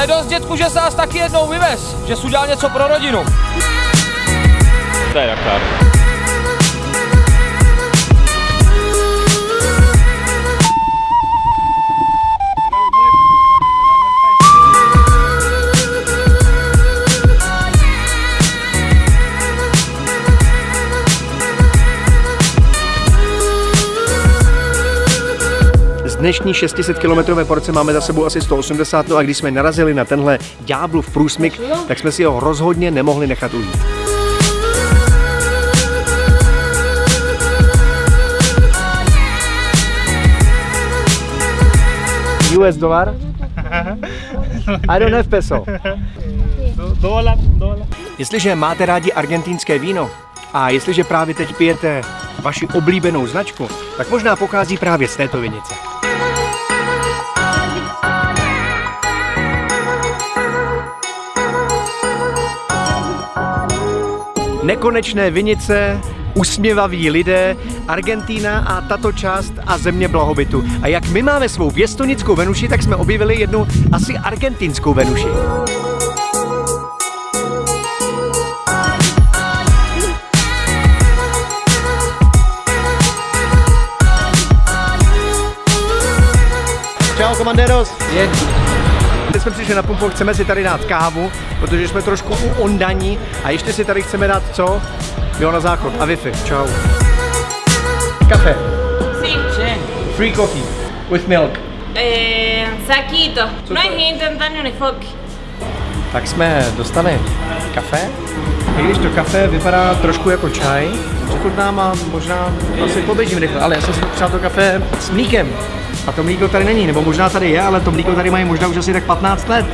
Je dost, dětku, že se nás taky jednou vyvez, že jsi udělal něco pro rodinu. To je Dakar. Z dnešní 600 km porce máme za sebou asi 180, no a když jsme narazili na tenhle ďáblův průsmyk, tak jsme si ho rozhodně nemohli nechat ujít. US dolar? I don't have peso. Jestliže máte rádi argentinské víno a jestliže právě teď pijete vaši oblíbenou značku, tak možná pochází právě z této vinice. Nekonečné vinice, usměvaví lidé, Argentína a tato část a země blahobytu. A jak my máme svou věstonickou Venuši, tak jsme objevili jednu asi argentinskou Venuši. Čau, komanderos. Je. Teď jsme přišli na pumpu, chceme si tady dát kávu, protože jsme trošku u ondaní a ještě si tady chceme dát co? Jo, na záchod a Wi-Fi. Čau. Kafe. Sí, Free coffee. With milk. eh, saquito. No que intentar ni. Tak jsme dostali kafe. I když to kafe vypadá trošku jako čaj, přechutnám a možná asi poběžím rychle, ale já jsem si přál to kafe s mlíkem. A to mlíko tady není, nebo možná tady je, ale to mlíko tady mají možná už asi tak 15 let.